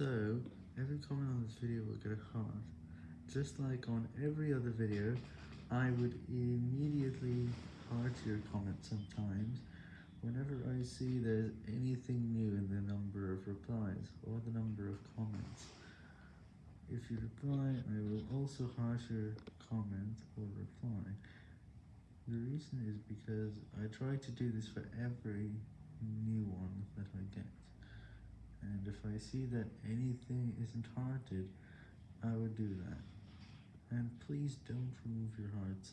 So, every comment on this video will get a heart. Just like on every other video, I would immediately heart your comment sometimes whenever I see there's anything new in the number of replies or the number of comments. If you reply, I will also heart your comment or reply. The reason is because I try to do this for every new one that I get. And if I see that anything isn't haunted, I would do that. And please don't remove your hearts